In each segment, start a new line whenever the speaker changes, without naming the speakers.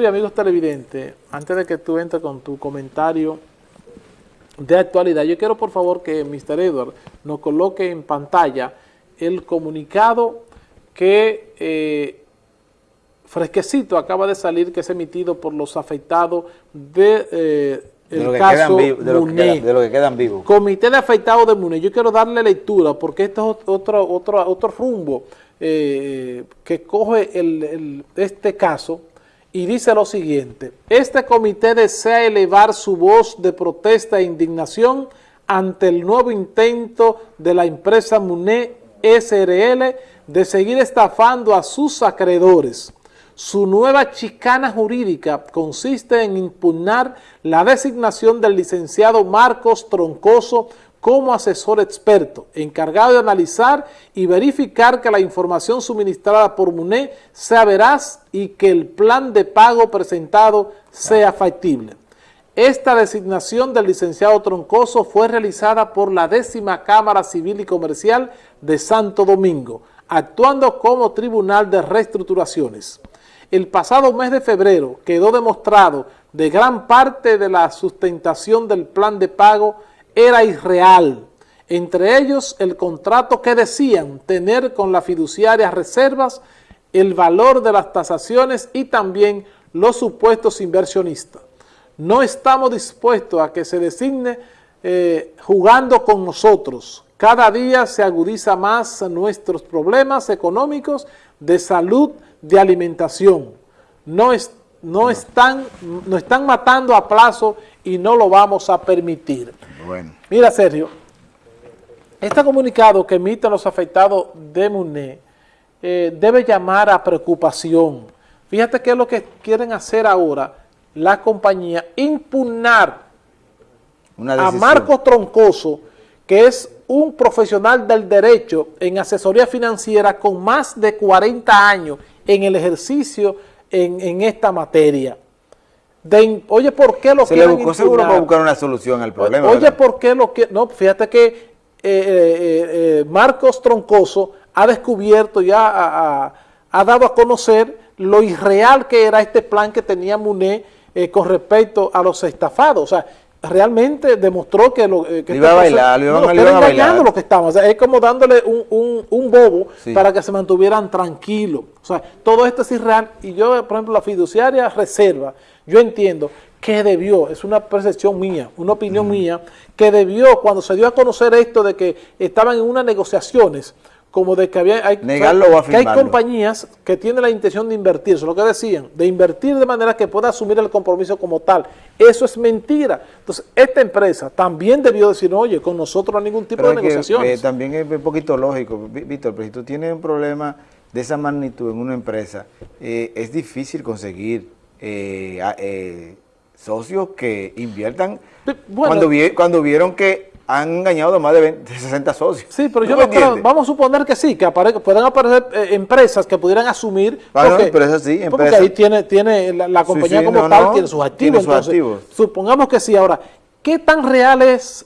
Y amigos televidentes, antes de que tú entres con tu comentario de actualidad, yo quiero por favor que Mr. Edward nos coloque en pantalla el comunicado que eh, fresquecito acaba de salir, que es emitido por los afectados de, eh, el caso de, lo de, lo que quedan vivos. Comité de afectados de MUNE. Yo quiero darle lectura porque este es otro, otro, otro rumbo eh, que coge el, este caso y dice lo siguiente, este comité desea elevar su voz de protesta e indignación ante el nuevo intento de la empresa MUNE SRL de seguir estafando a sus acreedores. Su nueva chicana jurídica consiste en impugnar la designación del licenciado Marcos Troncoso como asesor experto, encargado de analizar y verificar que la información suministrada por MUNE sea veraz y que el plan de pago presentado sea factible. Esta designación del licenciado Troncoso fue realizada por la décima Cámara Civil y Comercial de Santo Domingo, actuando como Tribunal de Reestructuraciones. El pasado mes de febrero quedó demostrado de gran parte de la sustentación del plan de pago era irreal. Entre ellos, el contrato que decían tener con la fiduciaria reservas, el valor de las tasaciones y también los supuestos inversionistas. No estamos dispuestos a que se designe eh, jugando con nosotros. Cada día se agudiza más nuestros problemas económicos, de salud, de alimentación. No, no, Están, no están matando a plazo y no lo vamos a permitir. Mira, Sergio, este comunicado que emiten los afectados de MUNE eh, debe llamar a preocupación. Fíjate qué es lo que quieren hacer ahora la compañía, impugnar a Marcos Troncoso, que es un profesional del derecho en asesoría financiera con más de 40 años en el ejercicio en, en esta materia oye, ¿por qué lo
Se le buscó seguro para buscar una solución al problema.
Oye, ¿por qué lo que No, fíjate que eh, eh, eh, Marcos Troncoso ha descubierto, ya ha, ha, dado a conocer lo irreal que era este plan que tenía MUNE con respecto a los estafados. O sea, realmente demostró que lo que
iba a bailar, lo iban,
no, a bailar. lo que estaban. O sea, es como dándole un, un, un bobo para que se mantuvieran tranquilos. O sea, todo esto es irreal. Y yo, por ejemplo, la fiduciaria reserva yo entiendo que debió, es una percepción mía, una opinión mía, que debió, cuando se dio a conocer esto de que estaban en unas negociaciones, como de que había hay, que hay compañías que tienen la intención de invertir, eso es lo que decían, de invertir de manera que pueda asumir el compromiso como tal. Eso es mentira. Entonces, esta empresa también debió decir, oye, con nosotros no hay ningún tipo de negociaciones.
Eh, también es un poquito lógico, Víctor, pero si tú tienes un problema de esa magnitud en una empresa, eh, es difícil conseguir eh, socios que inviertan cuando, cuando vieron que han engañado más de, 60 socios.
Sí, pero yo no creo, vamos a suponer que sí, que puedan aparecer eh, empresas que pudieran asumir.
Bueno, pero sí,
Porque ahí tiene, tiene la, compañía como tal, tiene sus activos. Supongamos que sí. Ahora, ¿qué tan real es,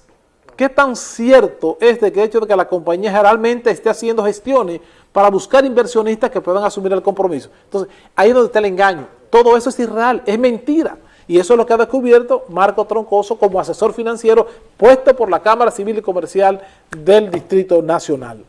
qué tan cierto es de que el hecho de que la compañía generalmente esté haciendo gestiones para buscar inversionistas que puedan asumir el compromiso? Entonces, ahí es donde está el engaño. Todo eso es irreal, es mentira. Y eso es lo que ha descubierto Marco Troncoso como asesor financiero puesto por la Cámara Civil y Comercial del Distrito Nacional.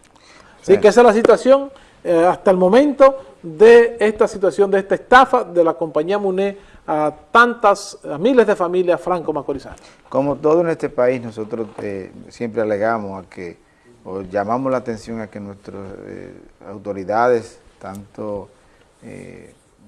Así que esa es la situación eh, hasta el momento de esta situación, de esta estafa de la compañía MUNE a tantas, a miles de familias franco-macorizanas.
Como todo en este país, nosotros eh, siempre alegamos a que, o llamamos la atención a que nuestras eh, autoridades, tanto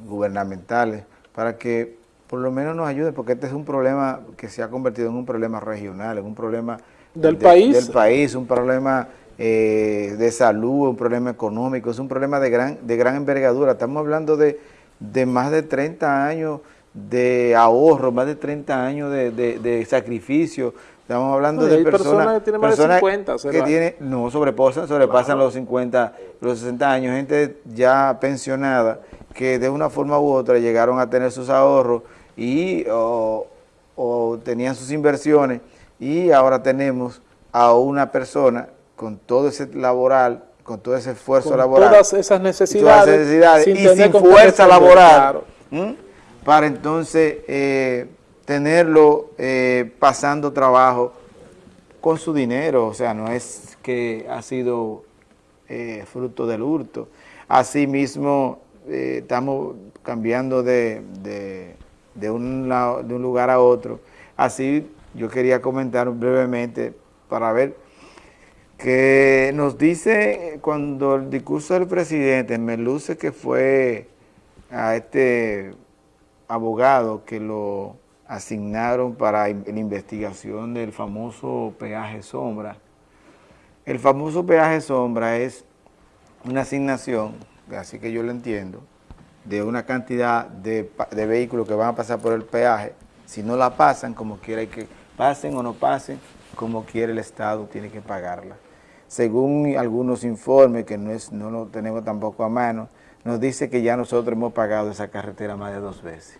gubernamentales para que por lo menos nos ayuden, porque este es un problema que se ha convertido en un problema regional, en un problema
del país,
del país un problema eh, de salud, un problema económico, es un problema de gran, de gran envergadura. Estamos hablando de, de más de 30 años de ahorro, más de 30 años de, de, sacrificio. Estamos hablando de personas,
que tienen más de 50,
que tiene, no sobrepasan, sobrepasan los 50, los 60 años, gente ya pensionada que de una forma u otra llegaron a tener sus ahorros y o, tenían sus inversiones y ahora tenemos a una persona con todo ese laboral, con todo ese esfuerzo
con
laboral.
todas esas necesidades.
y sin fuerza laboral. para entonces eh, tenerlo eh, pasando trabajo con su dinero, o sea, no es que ha sido eh, fruto del hurto. Asimismo, estamos cambiando de, de, un de un lugar a otro. Así yo quería comentar brevemente para ver que nos dice cuando el discurso del presidente me luce que fue a este abogado que lo asignaron para la investigación del famoso peaje sombra. El famoso peaje sombra es una asignación, así que yo lo entiendo, de una cantidad de, de vehículos que van a pasar por el peaje. Si no la pasan, como quiera, que pasen o no pasen, como quiera el Estado tiene que pagarla según algunos informes, que no, es, no lo tenemos tampoco a mano, nos dice que ya nosotros hemos pagado esa carretera más de dos veces,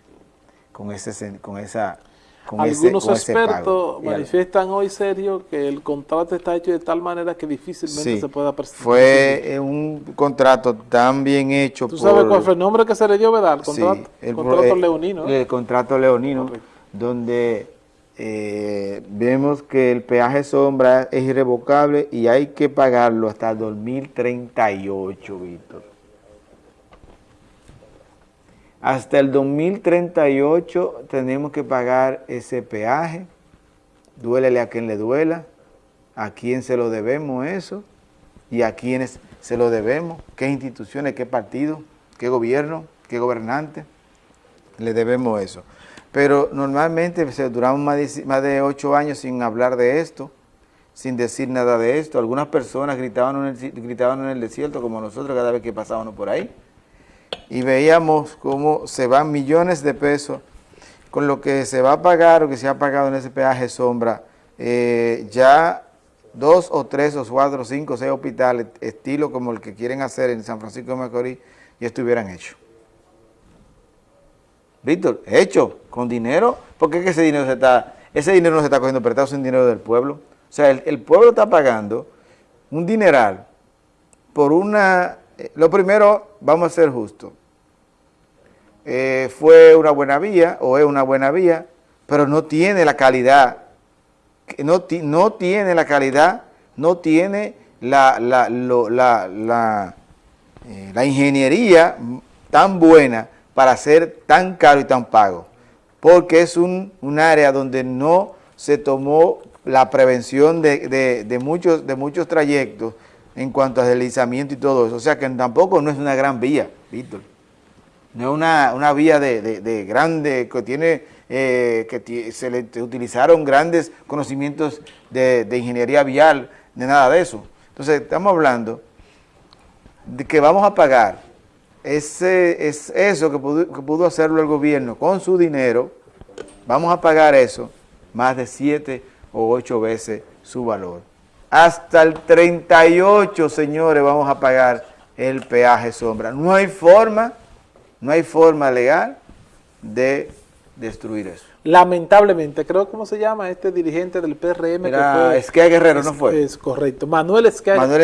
con, ese, con esa...
Con Algunos expertos manifiestan hoy, serio, que el contrato está hecho de tal manera que difícilmente se pueda
presentar. Fue un contrato tan bien hecho
¿Tú sabes cuál fue el nombre que se le dio, verdad? El contrato, el, contrato leonino.
El, contrato leonino, donde eh, vemos que el peaje sombra es irrevocable y hay que pagarlo hasta el 2038, Víctor. Hasta el 2038 tenemos que pagar ese peaje, duélele a quien le duela, a quién se lo debemos eso y a quiénes se lo debemos, qué instituciones, qué partido, qué gobierno, qué gobernante, le debemos eso. Pero normalmente se duramos más de, ocho años sin hablar de esto, sin decir nada de esto. Algunas personas gritaban en el desierto, como nosotros cada vez que pasábamos por ahí, y veíamos cómo se van millones de pesos con lo que se va a pagar o que se ha pagado en ese peaje sombra, eh, ya dos o tres o cuatro o cinco o seis hospitales, estilo como el que quieren hacer en San Francisco de Macorís, ya estuvieran hechos. Víctor, hecho, con dinero, porque es que ese dinero se está, ese dinero no se está cogiendo prestado, es un dinero del pueblo. O sea, el, pueblo está pagando un dineral por una, eh, lo primero, vamos a ser justos, eh, fue una buena vía, o es una buena vía, pero no tiene la calidad, no, no tiene la calidad, no tiene la, la, la, la, eh, la ingeniería tan buena para ser tan caro y tan pago, porque es un, área donde no se tomó la prevención de, muchos, de muchos trayectos en cuanto a deslizamiento y todo eso, o sea que tampoco no es una gran vía, Víctor, no es una, vía de, grande, que tiene, eh, que se le utilizaron grandes conocimientos de, de ingeniería vial, de nada de eso. Entonces estamos hablando de que vamos a pagar ese, es eso que pudo, hacerlo el gobierno con su dinero, vamos a pagar eso más de siete o ocho veces su valor. Hasta el 38, señores, vamos a pagar el peaje sombra. No hay forma, no hay forma legal de destruir eso.
Lamentablemente, creo cómo se llama este dirigente del PRM
Era que fue... Guerrero, ¿no fue?
Es correcto, Manuel Esquia. Manuel